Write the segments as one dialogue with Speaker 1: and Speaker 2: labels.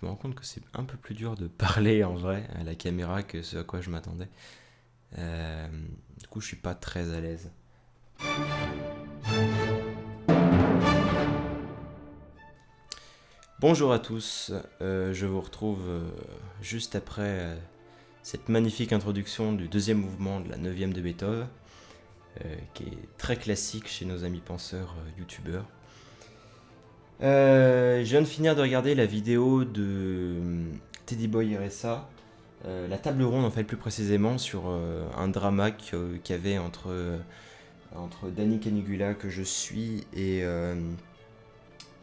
Speaker 1: je me rends compte que c'est un peu plus dur de parler en vrai à la caméra que ce à quoi je m'attendais. Euh, du coup, je suis pas très à l'aise. Bonjour à tous, euh, je vous retrouve euh, juste après cette magnifique introduction du deuxième mouvement de la neuvième de Beethoven, qui est très classique chez nos amis penseurs youtubeurs. Euh, je viens de finir de regarder la vidéo de euh, Teddy Boy RSA, euh, la table ronde en fait plus précisément sur euh, un drama qu'il y avait entre, entre Danny Canigula que je suis et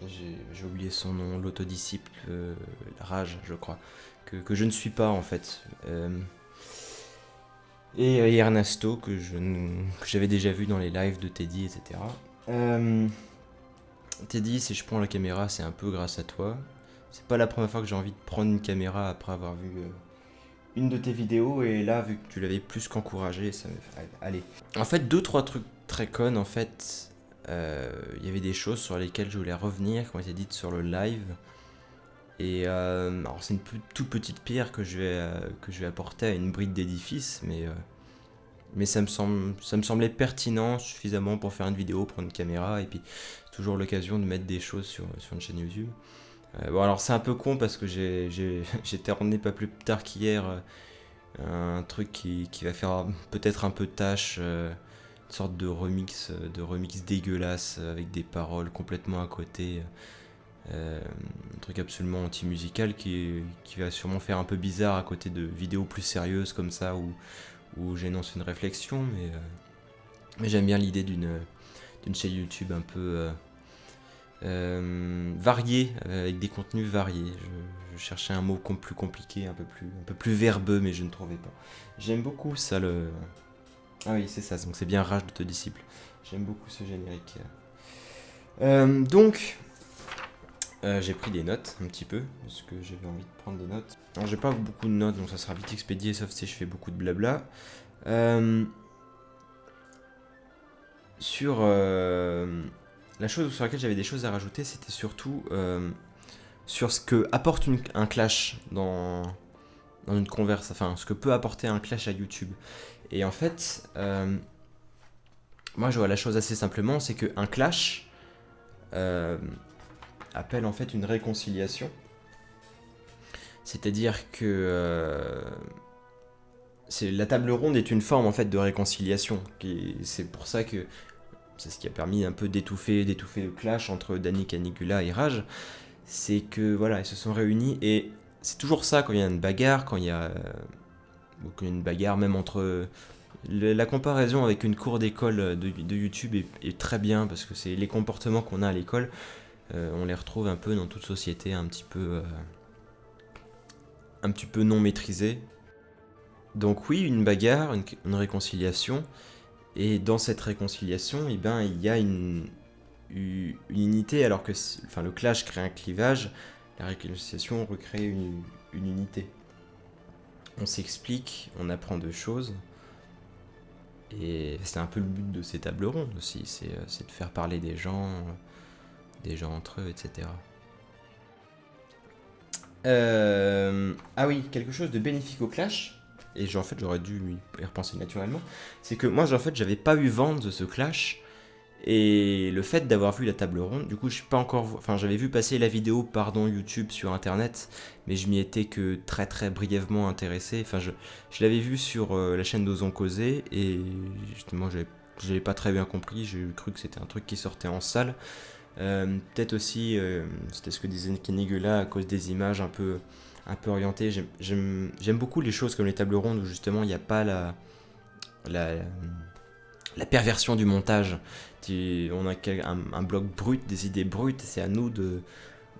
Speaker 1: j'ai oublié son nom, l'autodisciple Rage je crois, que, que je ne suis pas en fait. Et, et Ernesto que j'avais déjà vu dans les lives de Teddy etc. Teddy, si je prends la caméra, c'est un peu grâce à toi. C'est pas la première fois que j'ai envie de prendre une caméra après avoir vu euh, une de tes vidéos et là, vu que tu l'avais plus qu'encouragé, ça me fait. Allez. En fait, deux, trois trucs très connes. En fait, euh, il y avait des choses sur lesquelles je voulais revenir, qui ont été dites sur le live. Et euh, alors, c'est une toute petite pierre que je vais, euh, que je vais apporter à une bride d'édifice, mais. Mais ça me, semble, ça me semblait pertinent suffisamment pour faire une vidéo, prendre une caméra, et puis toujours l'occasion de mettre des choses sur, sur une chaîne YouTube. Euh, bon alors c'est un peu con parce que j'ai terminé pas plus tard qu'hier euh, un truc qui, qui va faire peut-être un peu tâche, euh, une sorte de remix, de remix dégueulasse avec des paroles complètement à côté. un truc absolument anti-musical qui, qui va sûrement faire un peu bizarre à côté de vidéos plus sérieuses comme ça où, où j'énonce une réflexion, mais, euh, mais j'aime bien l'idée d'une chaîne YouTube un peu euh, euh, variée, avec des contenus variés. Je, cherchais un mot plus compliqué, un peu plus, un peu plus verbeux, mais je ne trouvais pas. J'aime beaucoup ça, le... Ah oui, c'est ça, donc c'est bien Rage de te disciple. J'aime beaucoup ce générique. Donc, euh, j'ai pris des notes un petit peu, parce que j'avais envie de prendre des notes. Alors j'ai pas beaucoup de notes, donc ça sera vite expédié, sauf si je fais beaucoup de blabla. Euh, sur euh, la chose sur laquelle j'avais des choses à rajouter, c'était surtout sur ce que apporte un clash dans, dans une converse, enfin ce que peut apporter un clash à YouTube. Et en fait, moi je vois la chose assez simplement, c'est qu'un clash appelle en fait une réconciliation. C'est-à-dire que euh, la table ronde est une forme en fait de réconciliation. C'est pour ça que c'est ce qui a permis un peu d'étouffer, d'étouffer le clash entre Danny Canigula et Rage. C'est que voilà, ils se sont réunis et c'est toujours ça quand il y a une bagarre, quand il y a, euh, une bagarre même entre la comparaison avec une cour d'école de, YouTube est, très bien parce que c'est les comportements qu'on a à l'école, on les retrouve un peu dans toute société un petit peu, euh, non maîtrisée. Donc oui, une bagarre, une, réconciliation, et dans cette réconciliation, eh ben, il y a une, unité, alors que le clash crée un clivage, la réconciliation recrée une, une unité. On s'explique, on apprend deux choses, et c'est un peu le but de ces tables rondes aussi, c'est euh, de faire parler des gens, euh, des gens entre eux, etc. Euh, ah oui, quelque chose de bénéfique au clash, et en fait j'aurais dû y repenser naturellement, c'est que moi en fait j'avais pas eu vent de ce clash, et le fait d'avoir vu la table ronde, du coup je suis pas encore, enfin j'avais vu passer la vidéo pardon YouTube sur internet, mais je m'y étais que très très brièvement intéressé, enfin je, je l'avais vu sur euh, la chaîne d'Ozon Causer, et justement j'avais pas très bien compris, j'ai cru que c'était un truc qui sortait en salle. Euh, Peut-être aussi, euh, c'était ce que disait Kenigula, à cause des images un peu, un peu orientées. J'aime- beaucoup les choses comme les tables rondes où justement il n'y a pas la, la, la perversion du montage. On a un, un bloc brut, des idées brutes, c'est à nous de,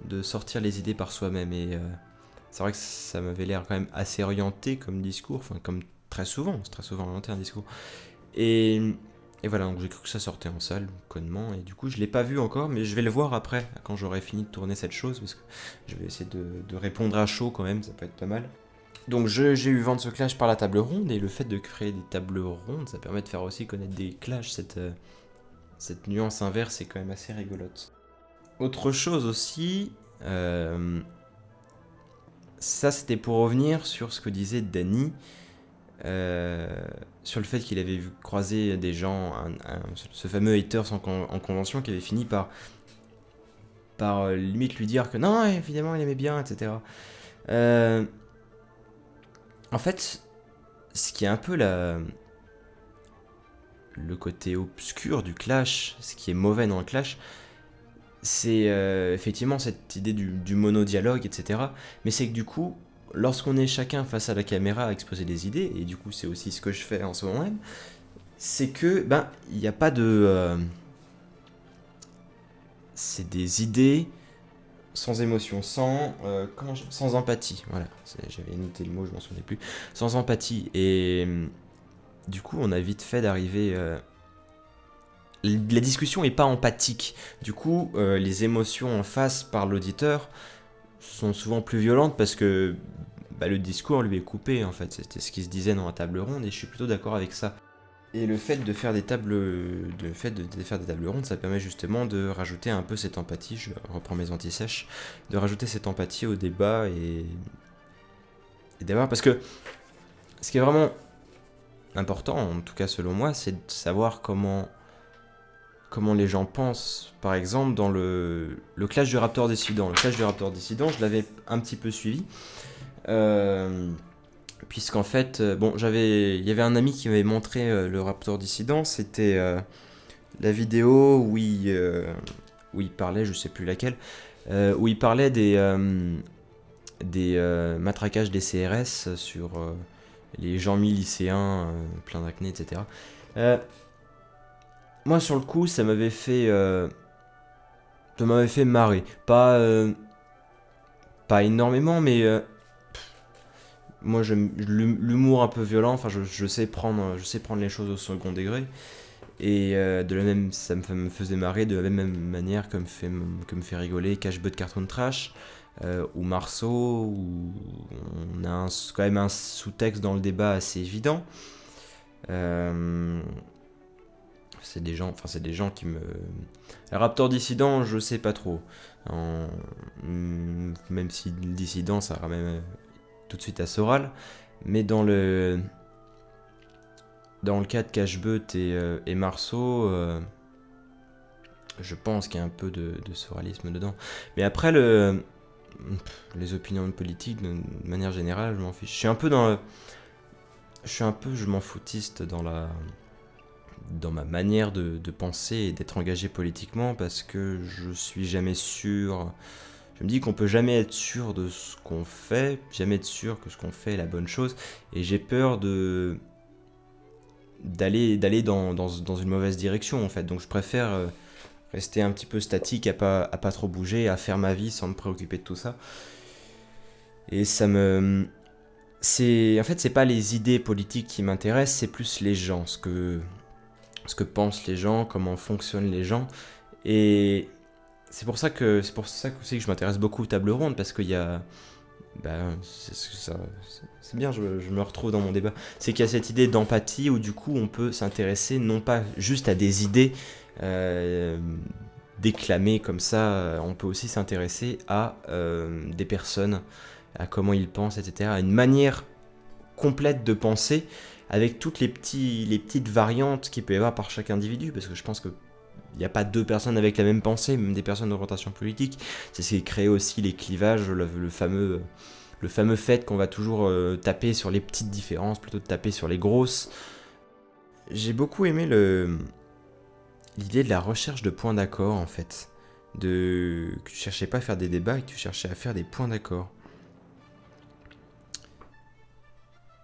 Speaker 1: de sortir les idées par soi-même. Et euh, c'est vrai que ça m'avait l'air quand même assez orienté comme discours, enfin comme très souvent, c'est très souvent orienté un discours. Et voilà, donc j'ai cru que ça sortait en salle, connement, et du coup je l'ai pas vu encore, mais je vais le voir après, quand j'aurai fini de tourner cette chose, parce que je vais essayer de, répondre à chaud quand même, ça peut être pas mal. Donc j'ai eu vent de ce clash par la table ronde, et le fait de créer des tables rondes, ça permet de faire aussi connaître des clashs, cette, euh, nuance inverse est quand même assez rigolote. Autre chose aussi, euh, ça, c'était pour revenir sur ce que disait Danny, euh, sur le fait qu'il avait vu croiser des gens, ce fameux haters en, en, convention qui avait fini par, par euh, limite lui dire que non, évidemment, il aimait bien, etc. Euh, en fait, ce qui est un peu la, le côté obscur du clash, ce qui est mauvais dans le clash, c'est effectivement cette idée du, du monodialogue, etc. Mais c'est que du coup, lorsqu'on est chacun face à la caméra à exposer des idées, et du coup c'est aussi ce que je fais en ce moment même, c'est que, ben, il n'y a pas de... Euh, c'est des idées sans émotion, sans, euh, sans empathie, voilà, j'avais noté le mot, je m'en souvenais plus, sans empathie, et du coup on a vite fait d'arriver la discussion est pas empathique. Du coup, euh, les émotions en face par l'auditeur sont souvent plus violentes parce que bah, le discours lui est coupé en fait. C'était ce qui se disait dans la table ronde et je suis plutôt d'accord avec ça. Et le fait de faire des tables, de fait de, faire des tables rondes, ça permet justement de rajouter un peu cette empathie. Je reprends mes anti-sèches, de rajouter cette empathie au débat et, et d'avoir parce que ce qui est vraiment important, en tout cas selon moi, c'est de savoir comment comment les gens pensent. Par exemple, dans le, Clash du Raptor Dissident. Le Clash du Raptor Dissident, je l'avais un petit peu suivi. Euh, puisqu'en fait, euh, bon, j'avais, il y avait un ami qui m'avait montré euh, le Raptor Dissident. C'était la vidéo où il, parlait, je sais plus laquelle, où il parlait des, matraquages des CRS sur les gens mi lycéens, plein d'acné, etc moi sur le coup, ça m'avait fait, euh, ça m'avait fait marrer. Pas, euh, pas énormément, mais euh, moi l'humour un peu violent. Enfin, je, sais prendre, je sais prendre les choses au second degré. Et de la même, ça me, faisait marrer de la même manière que me fait, que me fait rigoler Cash But Cartoon Trash ou Marceau, où on a quand même un sous-texte dans le débat assez évident. Euh, c'est des gens, enfin c'est des gens qui me. Raptor dissident, je sais pas trop. Mm, même si le dissident, ça ramène euh, tout de suite à Soral, mais dans le dans le cas de Cashbeut et, euh, et Marceau, euh, je pense qu'il y a un peu de, soralisme dedans. Mais après le les opinions politiques, de manière générale, je m'en fiche. Je suis un peu dans je suis un peu je m'en foutiste dans la dans ma manière de, penser et d'être engagé politiquement parce que je suis jamais sûr. Je me dis qu'on peut jamais être sûr de ce qu'on fait, jamais être sûr que ce qu'on fait est la bonne chose, et j'ai peur de d'aller d'aller dans, dans, une mauvaise direction en fait. Donc je préfère euh, rester un petit peu statique, à pas, à pas trop bouger, à faire ma vie sans me préoccuper de tout ça. Et ça me c'est en fait c'est pas les idées politiques qui m'intéressent, c'est plus les gens, ce que ce que pensent les gens, comment fonctionnent les gens. Et c'est pour ça que c'est pour ça aussi que je m'intéresse beaucoup aux tables rondes parce qu'il y a ben, c'est bien, je, me retrouve dans mon débat. C'est qu'il y a cette idée d'empathie où du coup on peut s'intéresser non pas juste à des idées euh, déclamées comme ça, on peut aussi s'intéresser à euh, des personnes, à comment ils pensent, etc. À une manière complète de penser avec toutes les, petits, petites variantes qu'il peut y avoir par chaque individu, parce que je pense que il n'y a pas deux personnes avec la même pensée, même des personnes d'orientation politique. C'est ce qui crée aussi les clivages, le, fameux, le fameux fait qu'on va toujours euh, taper sur les petites différences plutôt que taper sur les grosses. J'ai beaucoup aimé le l'idée de la recherche de points d'accord en fait. De que tu cherchais pas à faire des débats, que tu cherchais à faire des points d'accord.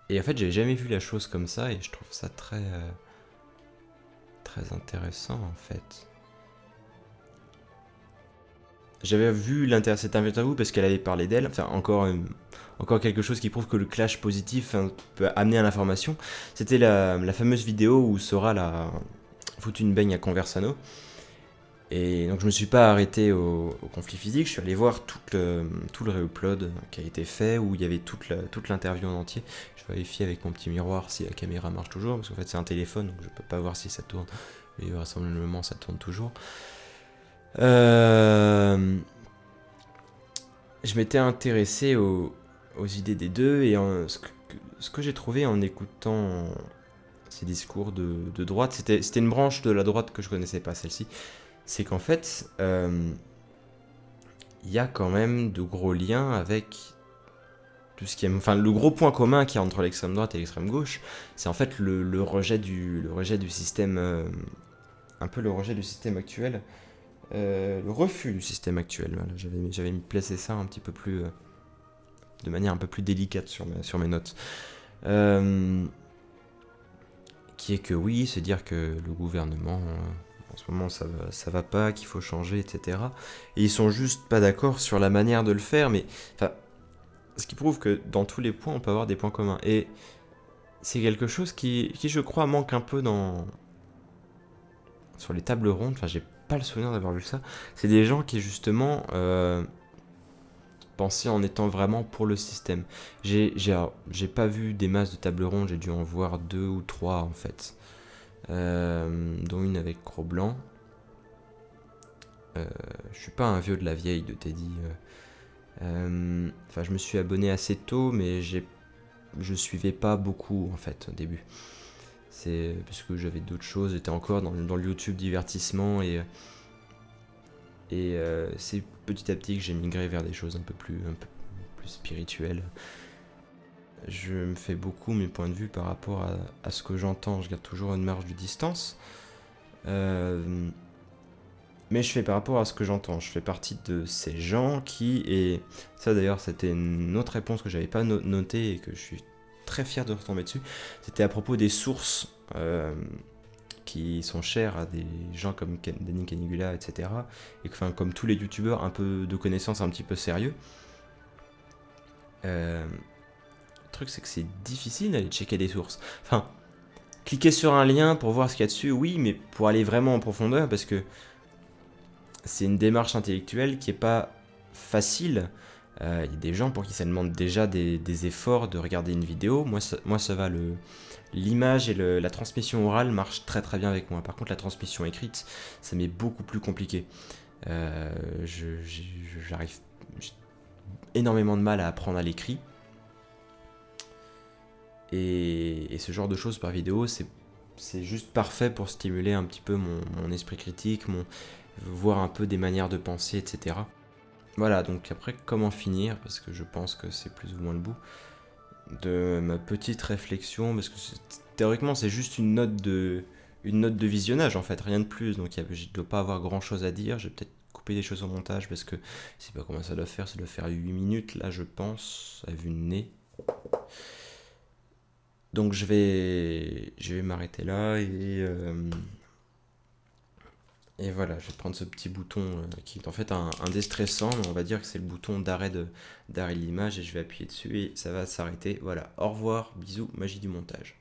Speaker 1: Et en fait, j'ai jamais vu la chose comme ça et je trouve ça très. Euh, très intéressant en fait. J'avais vu cette interview parce qu'elle avait parlé d'elle, enfin encore, euh, quelque chose qui prouve que le clash positif hein, peut amener à l'information. C'était la, la, fameuse vidéo où Sora a foutu une baigne à Conversano. Et donc je me suis pas arrêté au, conflit physique, je suis allé voir tout le, tout le réupload qui a été fait, où il y avait toute l'interview en entier. Je vérifie avec mon petit miroir si la caméra marche toujours, parce qu'en fait c'est un téléphone, donc je peux pas voir si ça tourne, mais vraisemblablement ça tourne toujours. Euh, je m'étais intéressé au, aux idées des deux et ce que, ce que j'ai trouvé en écoutant ces discours de, de droite, c'était une branche de la droite que je connaissais pas, celle-ci, c'est qu'en fait, euh, il y a quand même de gros liens avec tout ce qui est, enfin le gros point commun qui y a entre l'extrême droite et l'extrême gauche, c'est en fait le, rejet du, le rejet du système, euh, un peu le rejet du système actuel, euh, le refus du système actuel. J'avais, j'avais placé ça un petit peu plus, de manière un peu plus délicate sur sur mes notes. qui est que oui, c'est dire que le gouvernement en ce moment ça ça va pas, qu'il faut changer, etc. Et ils sont juste pas d'accord sur la manière de le faire, mais enfin, ce qui prouve que dans tous les points on peut avoir des points communs. Et c'est quelque chose qui, qui, je crois, manque un peu dans sur les tables rondes. Enfin, j'ai pas le souvenir d'avoir vu ça. C'est des gens qui justement euh, pensaient en étant vraiment pour le système. J'ai pas vu des masses de tables rondes, j'ai dû en voir deux ou trois en fait. Euh, dont une avec Cro-Blanc. Euh, je suis pas un vieux de la vieille de Teddy. Euh. Enfin, je me suis abonné assez tôt, mais j'ai, je suivais pas beaucoup en fait au début. C'est parce que j'avais d'autres choses, j'étais encore dans, le YouTube divertissement et et c'est petit à petit que j'ai migré vers des choses un peu plus un peu plus spirituelles je me fais beaucoup mes points de vue par rapport à, ce que j'entends. Je garde toujours une marge de distance. Euh, mais je fais par rapport à ce que j'entends. Je fais partie de ces gens qui, et ça d'ailleurs c'était une autre réponse que j'avais pas notée et que je suis très fier de retomber dessus, c'était à propos des sources euh, qui sont chères à des gens comme Danny Canigula, etc. Et enfin, comme tous les youtubeurs, un peu de connaissances un petit peu sérieux. Euh, truc, c'est que c'est difficile d'aller checker des sources. Enfin, cliquer sur un lien pour voir ce qu'il y a dessus, oui, mais pour aller vraiment en profondeur, parce que c'est une démarche intellectuelle qui est pas facile. Euh, il y a des gens pour qui ça demande déjà des, efforts de regarder une vidéo. Moi, ça, moi, ça va. L'image et la transmission orale marchent très très bien avec moi. Par contre, la transmission écrite, ça m'est beaucoup plus compliqué. Euh, j'arrive énormément de mal à apprendre à l'écrit. Et, ce genre de choses par vidéo, c'est juste parfait pour stimuler un petit peu mon, esprit critique, voir un peu des manières de penser, etc. Voilà, donc après, comment finir? Parce que je pense que c'est plus ou moins le bout de ma petite réflexion, parce que théoriquement, c'est juste une note de une note de visionnage en fait, rien de plus. Donc je ne dois pas avoir grand chose à dire. Je vais peut-être couper des choses au montage parce que je sais pas comment ça doit faire. Ça doit faire 8 minutes là, je pense, à vue de nez. Donc je vais, je vais m'arrêter là et, euh, voilà, je vais prendre ce petit bouton euh, qui est en fait un, un déstressant, on va dire que c'est le bouton d'arrêt de d'arrêt de l'image et je vais appuyer dessus et ça va s'arrêter. Voilà, au revoir, bisous, magie du montage.